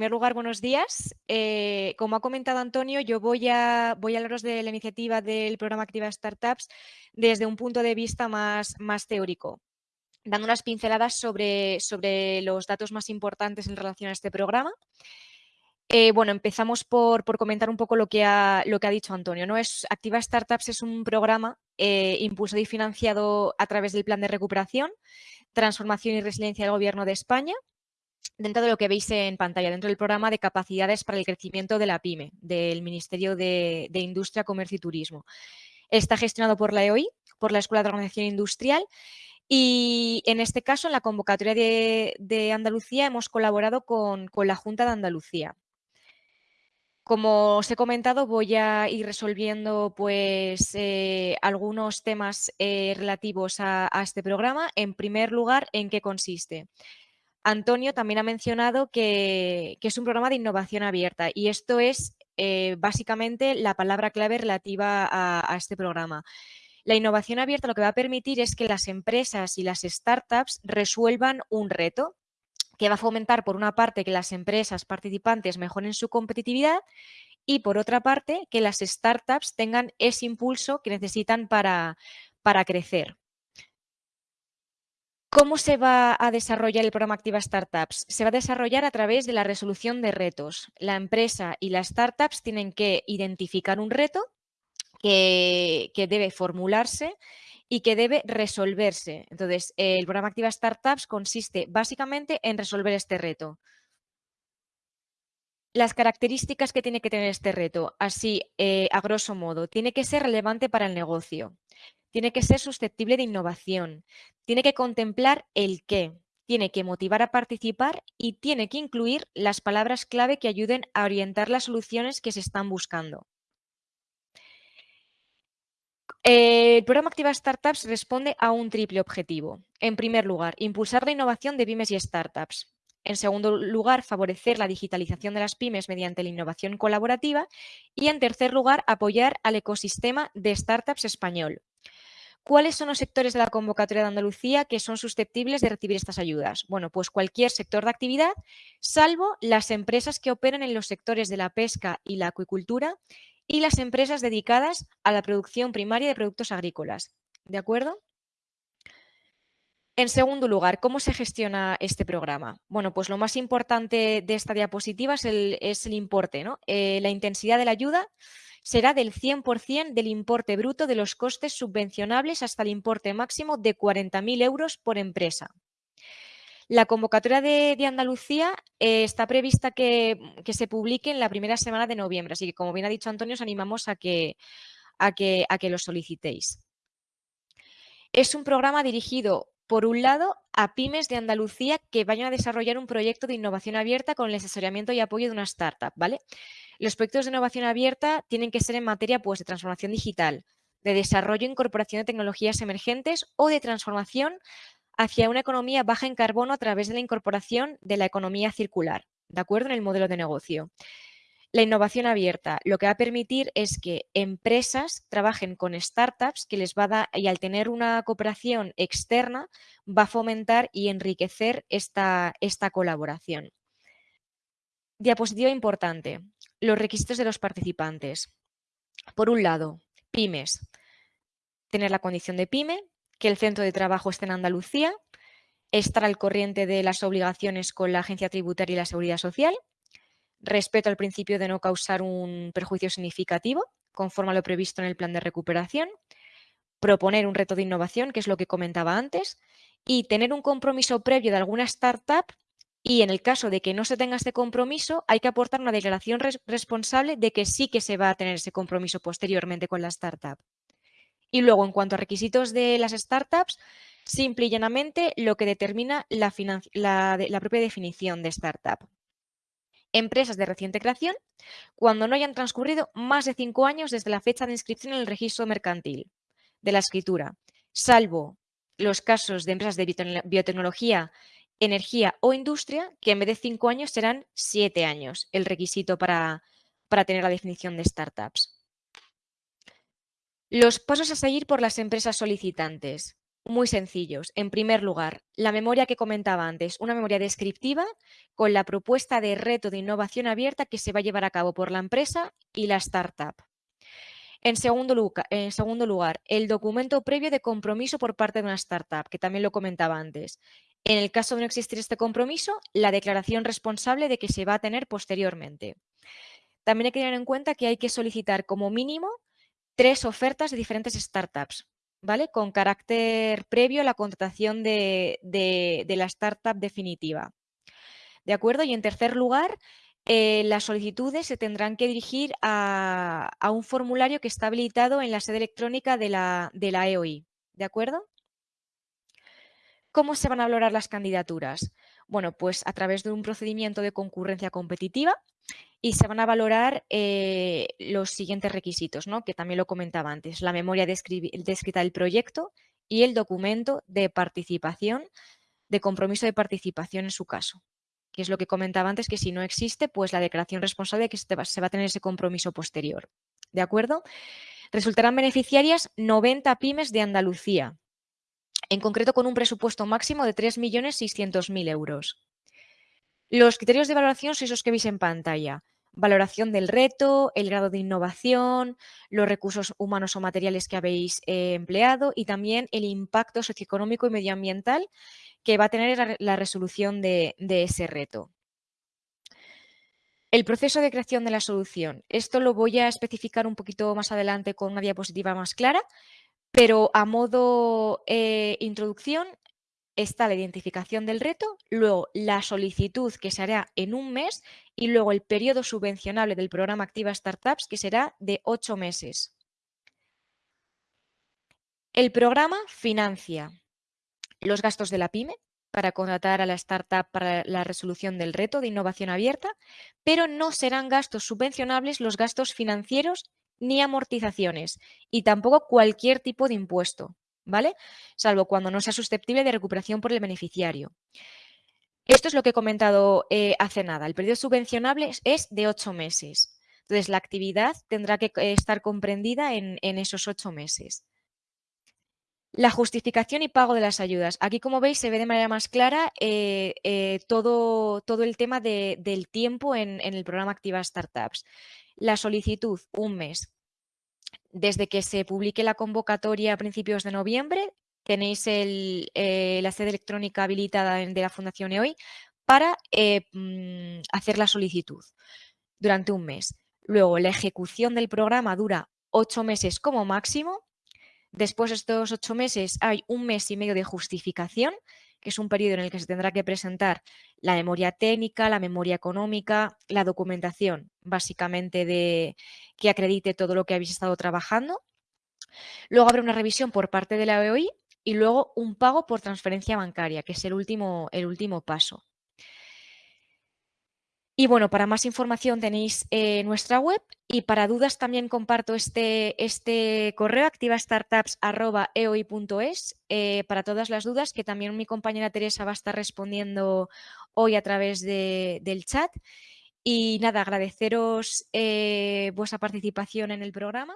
primer lugar, buenos días. Eh, como ha comentado Antonio, yo voy a, hablaros de la iniciativa del programa Activa Startups desde un punto de vista más, teórico, dando unas pinceladas sobre, los datos más importantes en relación a este programa. Eh, bueno, empezamos por, comentar un poco lo que ha, lo que ha dicho Antonio. ¿no? Es, Activa Startups es un programa eh, impulsado y financiado a través del Plan de Recuperación, Transformación y Resiliencia del Gobierno de España, dentro de lo que veis en pantalla, dentro del programa de capacidades para el crecimiento de la PyME, del Ministerio de, Industria, Comercio y Turismo. Está gestionado por la EOI, por la Escuela de Organización Industrial, y en este caso, en la convocatoria de, Andalucía, hemos colaborado con, la Junta de Andalucía. Como os he comentado, voy a ir resolviendo pues, eh, algunos temas eh, relativos a, a, este programa. En primer lugar, ¿en qué consiste? Antonio también ha mencionado que, es un programa de innovación abierta y esto es eh, básicamente la palabra clave relativa a, este programa. La innovación abierta lo que va a permitir es que las empresas y las startups resuelvan un reto que va a fomentar, por una parte, que las empresas participantes mejoren su competitividad y, por otra parte, que las startups tengan ese impulso que necesitan para, para crecer. ¿Cómo se va a desarrollar el programa Activa Startups? Se va a desarrollar a través de la resolución de retos. La empresa y las startups tienen que identificar un reto que, debe formularse y que debe resolverse. Entonces, el programa Activa Startups consiste básicamente en resolver este reto. Las características que tiene que tener este reto, así eh, a grosso modo, tiene que ser relevante para el negocio, tiene que ser susceptible de innovación, tiene que contemplar el qué, tiene que motivar a participar y tiene que incluir las palabras clave que ayuden a orientar las soluciones que se están buscando. El programa Activa Startups responde a un triple objetivo. En primer lugar, impulsar la innovación de pymes y startups. En segundo lugar, favorecer la digitalización de las pymes mediante la innovación colaborativa. Y en tercer lugar, apoyar al ecosistema de startups español. ¿Cuáles son los sectores de la convocatoria de Andalucía que son susceptibles de recibir estas ayudas? Bueno, pues cualquier sector de actividad, salvo las empresas que operen en los sectores de la pesca y la acuicultura y las empresas dedicadas a la producción primaria de productos agrícolas. ¿De acuerdo? En segundo lugar, ¿cómo se gestiona este programa? Bueno, pues lo más importante de esta diapositiva es el, importe, ¿no? Eh, la intensidad de la ayuda será del 100% del importe bruto de los costes subvencionables hasta el importe máximo de 40.000 euros por empresa. La convocatoria de, Andalucía eh, está prevista que, se publique en la primera semana de noviembre, así que como bien ha dicho Antonio, os animamos a que, a que, a que lo solicitéis. Es un programa dirigido, por un lado, a pymes de Andalucía que vayan a desarrollar un proyecto de innovación abierta con el asesoramiento y apoyo de una startup, ¿vale? Los proyectos de innovación abierta tienen que ser en materia pues, de transformación digital, de desarrollo e incorporación de tecnologías emergentes o de transformación hacia una economía baja en carbono a través de la incorporación de la economía circular, ¿de acuerdo? En el modelo de negocio. La innovación abierta lo que va a permitir es que empresas trabajen con startups que les va a dar, y al tener una cooperación externa va a fomentar y enriquecer esta, esta colaboración. Diapositiva importante los requisitos de los participantes. Por un lado, pymes. Tener la condición de pyme, que el centro de trabajo esté en Andalucía, estar al corriente de las obligaciones con la agencia tributaria y la seguridad social, respeto al principio de no causar un perjuicio significativo, conforme a lo previsto en el plan de recuperación, proponer un reto de innovación, que es lo que comentaba antes, y tener un compromiso previo de alguna startup y en el caso de que no se tenga este compromiso, hay que aportar una declaración responsable de que sí que se va a tener ese compromiso posteriormente con la startup. Y luego, en cuanto a requisitos de las startups, simple y llanamente lo que determina la, la propia definición de startup. Empresas de reciente creación, cuando no hayan transcurrido más de cinco años desde la fecha de inscripción en el registro mercantil de la escritura, salvo los casos de empresas de biotecnología energía o industria, que en vez de cinco años serán siete años el requisito para, para tener la definición de startups. Los pasos a seguir por las empresas solicitantes. Muy sencillos. En primer lugar, la memoria que comentaba antes, una memoria descriptiva con la propuesta de reto de innovación abierta que se va a llevar a cabo por la empresa y la startup. En segundo, lugar, el documento previo de compromiso por parte de una startup, que también lo comentaba antes. En el caso de no existir este compromiso, la declaración responsable de que se va a tener posteriormente. También hay que tener en cuenta que hay que solicitar como mínimo tres ofertas de diferentes startups, ¿vale? Con carácter previo a la contratación de, la startup definitiva. ¿De acuerdo? Y en tercer lugar, eh, las solicitudes se tendrán que dirigir a, un formulario que está habilitado en la sede electrónica de la, de la EOI. ¿De acuerdo? ¿Cómo se van a valorar las candidaturas? Bueno, pues a través de un procedimiento de concurrencia competitiva y se van a valorar eh, los siguientes requisitos, ¿no? que también lo comentaba antes, la memoria descrita del proyecto y el documento de participación, de compromiso de participación en su caso, que es lo que comentaba antes, que si no existe, pues la declaración responsable que se va a tener ese compromiso posterior. ¿De acuerdo? Resultarán beneficiarias 90 pymes de Andalucía, en concreto con un presupuesto máximo de 3.600.000 euros. Los criterios de valoración son esos que veis en pantalla. Valoración del reto, el grado de innovación, los recursos humanos o materiales que habéis eh, empleado y también el impacto socioeconómico y medioambiental que va a tener la, resolución de, de ese reto. El proceso de creación de la solución. Esto lo voy a especificar un poquito más adelante con una diapositiva más clara, pero a modo eh, introducción está la identificación del reto, luego la solicitud que se hará en un mes y luego el periodo subvencionable del programa Activa Startups que será de ocho meses. El programa financia los gastos de la PyME para contratar a la startup para la resolución del reto de innovación abierta, pero no serán gastos subvencionables los gastos financieros ni amortizaciones y tampoco cualquier tipo de impuesto, ¿vale? Salvo cuando no sea susceptible de recuperación por el beneficiario. Esto es lo que he comentado eh, hace nada. El periodo subvencionable es de ocho meses. Entonces, la actividad tendrá que eh, estar comprendida en, esos ocho meses. La justificación y pago de las ayudas. Aquí, como veis, se ve de manera más clara eh, todo, todo, el tema del tiempo en, en, el programa Activa Startups. La solicitud, un mes. Desde que se publique la convocatoria a principios de noviembre, tenéis eh, la sede electrónica habilitada de la Fundación EOI para eh, mm, hacer la solicitud durante un mes. Luego, la ejecución del programa dura ocho meses como máximo. Después de estos ocho meses hay un mes y medio de justificación que es un periodo en el que se tendrá que presentar la memoria técnica, la memoria económica, la documentación, básicamente de que acredite todo lo que habéis estado trabajando. Luego habrá una revisión por parte de la EOI y luego un pago por transferencia bancaria, que es el último, el último paso. Y bueno, para más información tenéis eh, nuestra web y para dudas también comparto este, este correo activastartups.eoi.es eh, para todas las dudas que también mi compañera Teresa va a estar respondiendo hoy a través del chat. Y nada, agradeceros eh, vuestra participación en el programa.